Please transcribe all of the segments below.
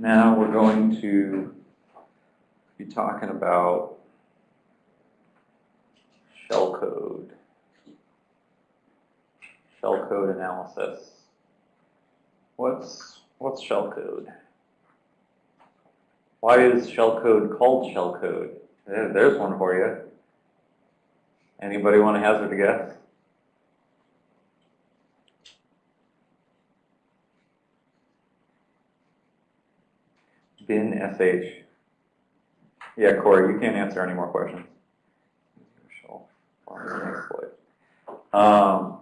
Now we're going to be talking about shellcode, shellcode analysis. What's, what's shell code? Why is shellcode called shellcode? There's one for you. Anybody want to hazard a guess? Bin sh. Yeah, Corey, you can't answer any more questions. Um,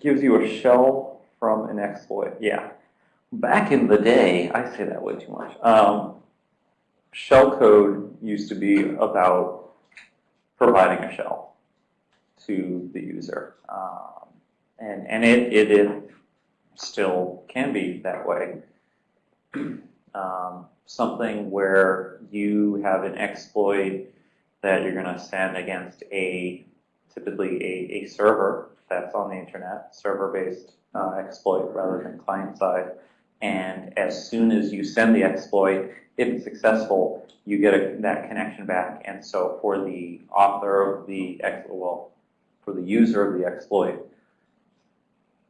gives you a shell from an exploit. Yeah. Back in the day, I say that way too much. Um, shell code used to be about providing a shell to the user. Um, and and it, it, it still can be that way. Um, something where you have an exploit that you're going to send against a typically a, a server that's on the internet, server-based uh, exploit rather than client-side. And as soon as you send the exploit, if it's successful, you get a, that connection back. And so for the author of the ex well, for the user of the exploit,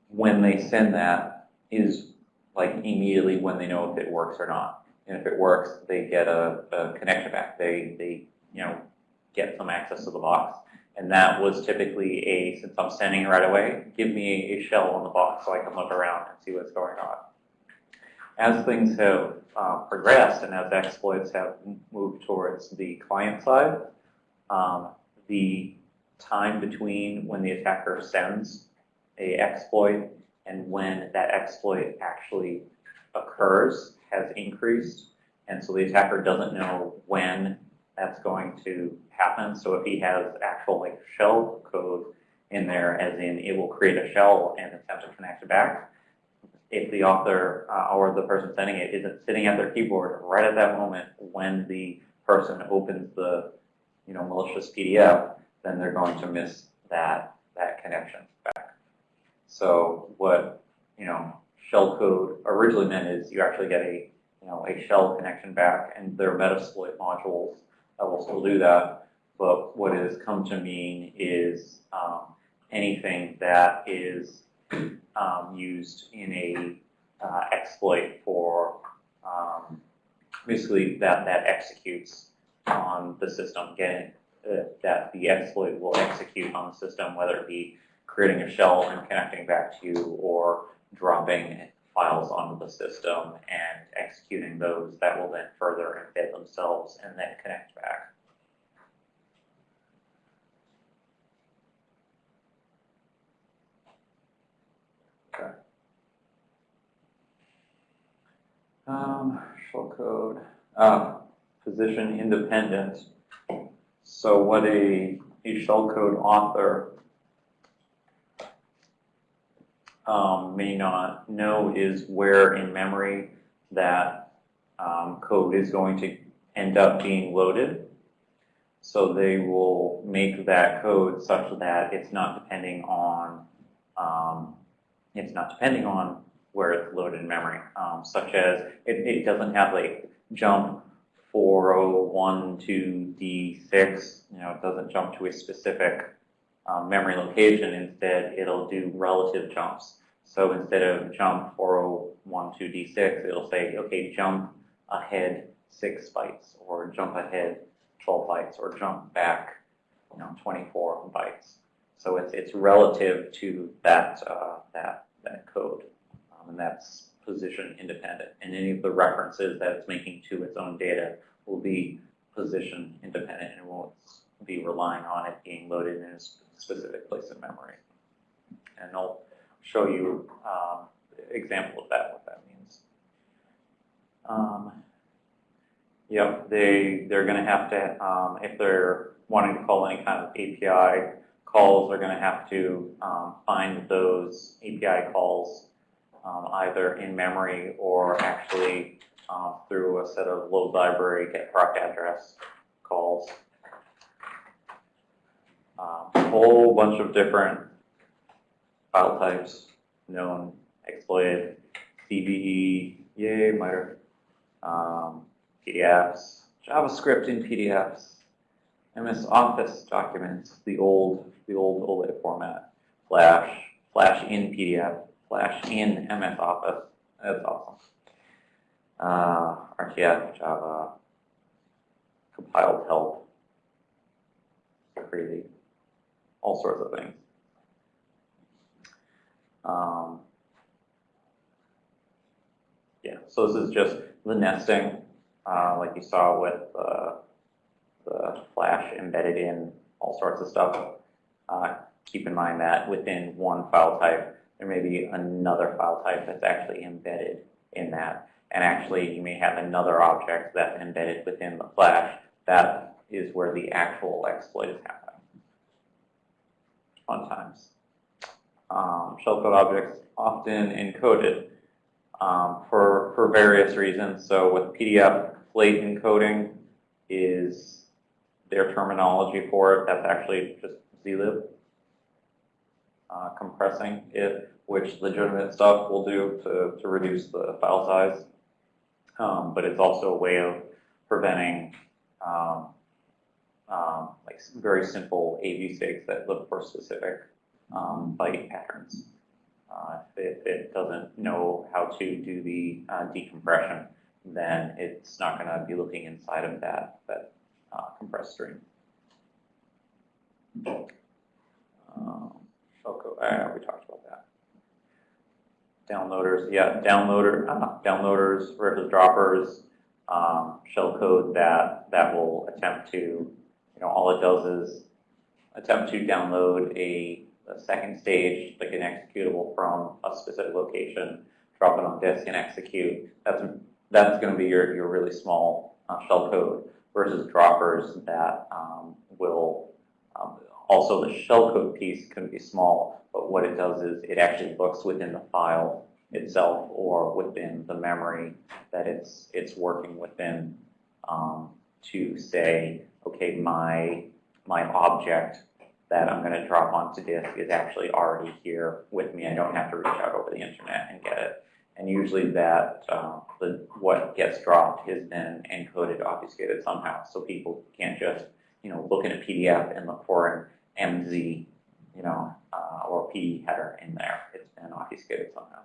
when they send that is like immediately when they know if it works or not. And if it works, they get a, a connection back. They, they, you know, get some access to the box. And that was typically a, since I'm sending right away, give me a shell on the box so I can look around and see what's going on. As things have uh, progressed and as exploits have moved towards the client side, um, the time between when the attacker sends a exploit and when that exploit actually occurs has increased. And so the attacker doesn't know when that's going to happen. So if he has actual like shell code in there, as in it will create a shell and attempt to connect back, if the author uh, or the person sending it isn't sitting at their keyboard right at that moment when the person opens the you know malicious PDF, then they're going to miss that that connection back. So what you know shell code originally meant is you actually get a you know a shell connection back, and there are Metasploit modules that will still do that. But what it has come to mean is um, anything that is um, used in a uh, exploit for um, basically that that executes on the system, getting uh, that the exploit will execute on the system, whether it be creating a shell and connecting back to you, or dropping files onto the system and executing those that will then further embed themselves and then connect back. Okay. Um, shell code, uh, position independent. So what a, a shell code author um, may not know is where in memory that um, code is going to end up being loaded. So they will make that code such that it's not depending on um, it's not depending on where it's loaded in memory, um, such as it, it doesn't have like jump 401 to D6, you know, it doesn't jump to a specific um, memory location. Instead, it'll do relative jumps. So instead of jump 4012D6, it'll say, okay, jump ahead six bytes, or jump ahead 12 bytes, or jump back, you know, 24 bytes. So it's it's relative to that uh, that that code, um, and that's position independent. And any of the references that it's making to its own data will be position independent and won't be relying on it being loaded in a specific place in memory. And I'll show you um, example of that, what that means. Um, yep, they, they're going to have to, um, if they're wanting to call any kind of API calls, they're going to have to um, find those API calls um, either in memory or actually uh, through a set of load library get proc address calls. Um, a whole bunch of different file types known, exploited, CVE, yay, MITRE. um, PDFs, JavaScript in PDFs, MS Office documents, the old, the old OLED format, Flash, Flash in PDF, Flash in MS Office. That's awesome. Uh, RTF, Java, compiled help, crazy, all sorts of things. Um, yeah, so this is just the nesting, uh, like you saw with uh, the Flash embedded in all sorts of stuff. Uh, keep in mind that within one file type, there may be another file type that's actually embedded in that. And actually, you may have another object that's embedded within the Flash. That is where the actual exploit is happening. Fun times. Um, shellcode objects often encoded um, for, for various reasons. So with PDF, Flate encoding is their terminology for it. That's actually just zlib uh, compressing it, which legitimate stuff will do to, to reduce the file size. Um, but it's also a way of preventing um, um, like very simple AV stakes that look for specific um, byte patterns. Uh, if it, it, doesn't know how to do the uh, decompression, then it's not going to be looking inside of that, that uh, compressed stream. Um, uh, we talked about that. Downloaders, yeah, downloader, uh, downloaders versus droppers, um, shellcode that, that will attempt to, know, all it does is attempt to download a a second stage, like an executable from a specific location, drop it on disk and execute. That's that's going to be your, your really small uh, shell code versus droppers that um, will um, also the shellcode piece can be small, but what it does is it actually looks within the file itself or within the memory that it's it's working within um, to say, okay, my my object that I'm going to drop onto disk is actually already here with me. I don't have to reach out over the internet and get it. And usually that uh, the what gets dropped has been encoded, obfuscated somehow, so people can't just you know look in a PDF and look for an MZ, you know, uh, or P header in there. It's been obfuscated somehow.